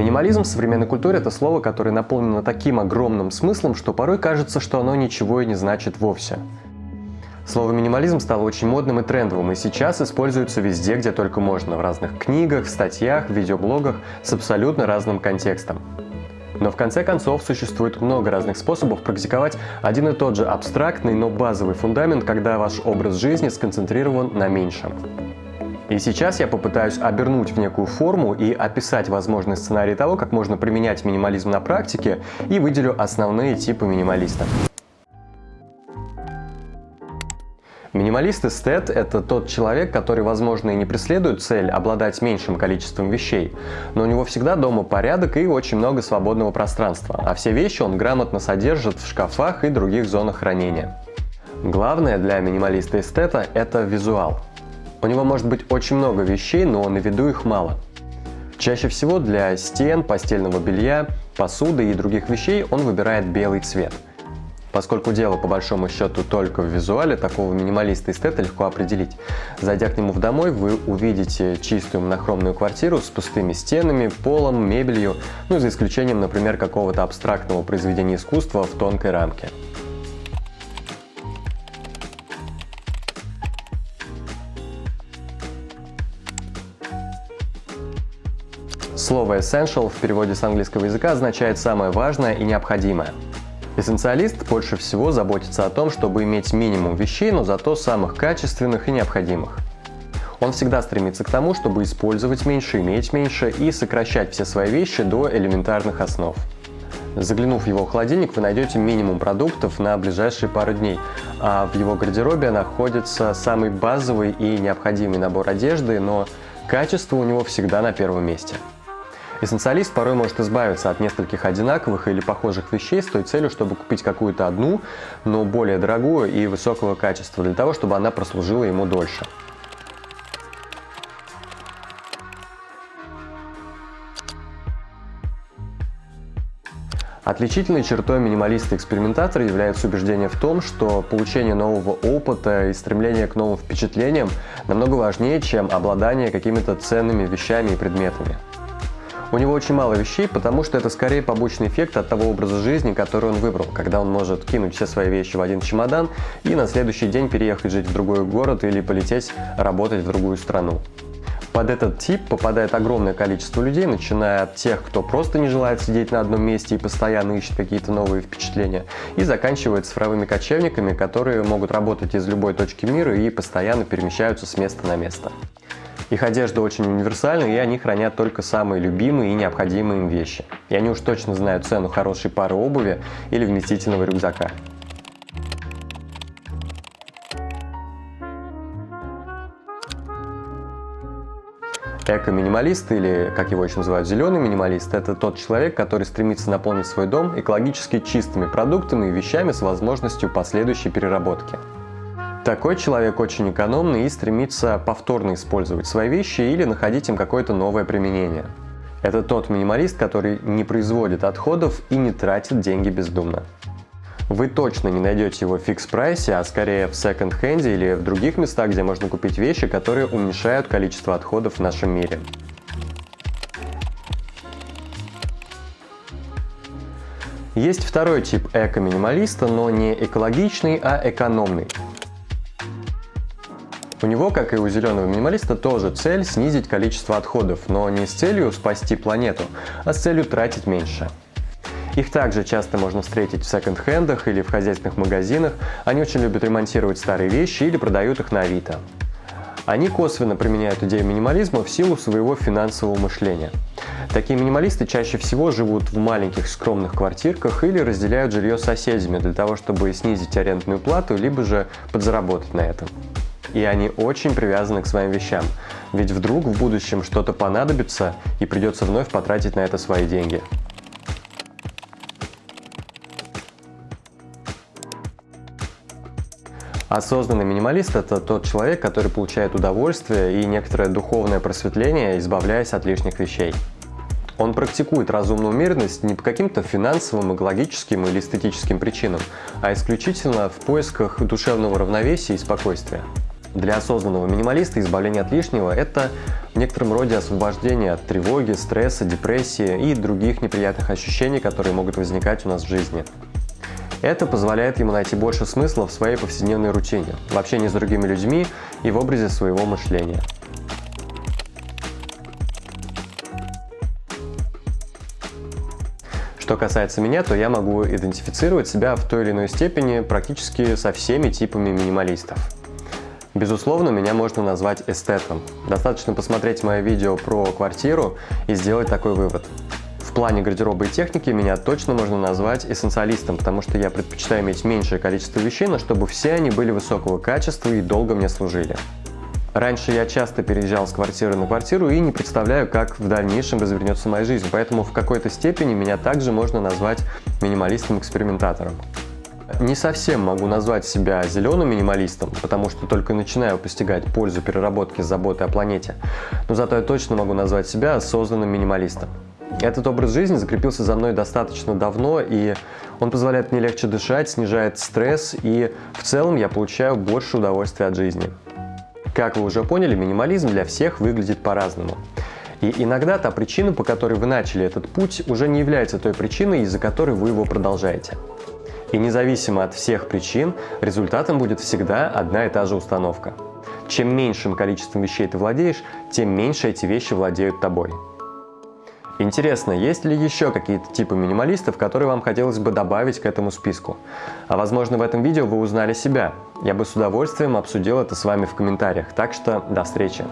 Минимализм в современной культуре – это слово, которое наполнено таким огромным смыслом, что порой кажется, что оно ничего и не значит вовсе. Слово минимализм стало очень модным и трендовым, и сейчас используется везде, где только можно, в разных книгах, статьях, видеоблогах с абсолютно разным контекстом. Но в конце концов существует много разных способов практиковать один и тот же абстрактный, но базовый фундамент, когда ваш образ жизни сконцентрирован на меньшем. И сейчас я попытаюсь обернуть в некую форму и описать возможный сценарий того, как можно применять минимализм на практике и выделю основные типы минималиста. Минималист-эстет – это тот человек, который, возможно, и не преследует цель обладать меньшим количеством вещей, но у него всегда дома порядок и очень много свободного пространства, а все вещи он грамотно содержит в шкафах и других зонах хранения. Главное для минималиста-эстета – это визуал. У него может быть очень много вещей, но на виду их мало. Чаще всего для стен, постельного белья, посуды и других вещей он выбирает белый цвет. Поскольку дело по большому счету только в визуале, такого минималиста эстета легко определить. Зайдя к нему в домой, вы увидите чистую монохромную квартиру с пустыми стенами, полом, мебелью, ну за исключением, например, какого-то абстрактного произведения искусства в тонкой рамке. Слово essential в переводе с английского языка означает «самое важное и необходимое». Эссенциалист больше всего заботится о том, чтобы иметь минимум вещей, но зато самых качественных и необходимых. Он всегда стремится к тому, чтобы использовать меньше, иметь меньше и сокращать все свои вещи до элементарных основ. Заглянув в его холодильник, вы найдете минимум продуктов на ближайшие пару дней, а в его гардеробе находится самый базовый и необходимый набор одежды, но качество у него всегда на первом месте. Эссенциалист порой может избавиться от нескольких одинаковых или похожих вещей с той целью, чтобы купить какую-то одну, но более дорогую и высокого качества, для того, чтобы она прослужила ему дольше. Отличительной чертой минималиста-экспериментатора является убеждение в том, что получение нового опыта и стремление к новым впечатлениям намного важнее, чем обладание какими-то ценными вещами и предметами. У него очень мало вещей, потому что это скорее побочный эффект от того образа жизни, который он выбрал, когда он может кинуть все свои вещи в один чемодан и на следующий день переехать жить в другой город или полететь работать в другую страну. Под этот тип попадает огромное количество людей, начиная от тех, кто просто не желает сидеть на одном месте и постоянно ищет какие-то новые впечатления, и заканчивая цифровыми кочевниками, которые могут работать из любой точки мира и постоянно перемещаются с места на место. Их одежда очень универсальна, и они хранят только самые любимые и необходимые им вещи. И они уж точно знают цену хорошей пары обуви или вместительного рюкзака. Эко-минималист, или, как его еще называют, зеленый минималист, это тот человек, который стремится наполнить свой дом экологически чистыми продуктами и вещами с возможностью последующей переработки. Такой человек очень экономный и стремится повторно использовать свои вещи или находить им какое-то новое применение. Это тот минималист, который не производит отходов и не тратит деньги бездумно. Вы точно не найдете его в фикс-прайсе, а скорее в секонд-хенде или в других местах, где можно купить вещи, которые уменьшают количество отходов в нашем мире. Есть второй тип эко-минималиста, но не экологичный, а экономный. У него, как и у зеленого минималиста, тоже цель снизить количество отходов, но не с целью спасти планету, а с целью тратить меньше. Их также часто можно встретить в секонд-хендах или в хозяйственных магазинах. Они очень любят ремонтировать старые вещи или продают их на Авито. Они косвенно применяют идею минимализма в силу своего финансового мышления. Такие минималисты чаще всего живут в маленьких скромных квартирках или разделяют жилье с соседями для того, чтобы снизить арендную плату, либо же подзаработать на этом и они очень привязаны к своим вещам. Ведь вдруг в будущем что-то понадобится и придется вновь потратить на это свои деньги. Осознанный минималист – это тот человек, который получает удовольствие и некоторое духовное просветление, избавляясь от лишних вещей. Он практикует разумную умеренность не по каким-то финансовым, экологическим или эстетическим причинам, а исключительно в поисках душевного равновесия и спокойствия. Для осознанного минималиста избавление от лишнего – это в некотором роде освобождение от тревоги, стресса, депрессии и других неприятных ощущений, которые могут возникать у нас в жизни. Это позволяет ему найти больше смысла в своей повседневной рутине, в общении с другими людьми и в образе своего мышления. Что касается меня, то я могу идентифицировать себя в той или иной степени практически со всеми типами минималистов. Безусловно, меня можно назвать эстетом. Достаточно посмотреть мое видео про квартиру и сделать такой вывод. В плане гардероба и техники меня точно можно назвать эссенциалистом, потому что я предпочитаю иметь меньшее количество вещей, но чтобы все они были высокого качества и долго мне служили. Раньше я часто переезжал с квартиры на квартиру и не представляю, как в дальнейшем развернется моя жизнь, поэтому в какой-то степени меня также можно назвать минималистом-экспериментатором. Не совсем могу назвать себя зеленым минималистом, потому что только начинаю постигать пользу переработки заботы о планете, но зато я точно могу назвать себя осознанным минималистом. Этот образ жизни закрепился за мной достаточно давно, и он позволяет мне легче дышать, снижает стресс, и в целом я получаю больше удовольствия от жизни. Как вы уже поняли, минимализм для всех выглядит по-разному. И иногда та причина, по которой вы начали этот путь, уже не является той причиной, из-за которой вы его продолжаете. И независимо от всех причин, результатом будет всегда одна и та же установка. Чем меньшим количеством вещей ты владеешь, тем меньше эти вещи владеют тобой. Интересно, есть ли еще какие-то типы минималистов, которые вам хотелось бы добавить к этому списку? А возможно в этом видео вы узнали себя. Я бы с удовольствием обсудил это с вами в комментариях, так что до встречи!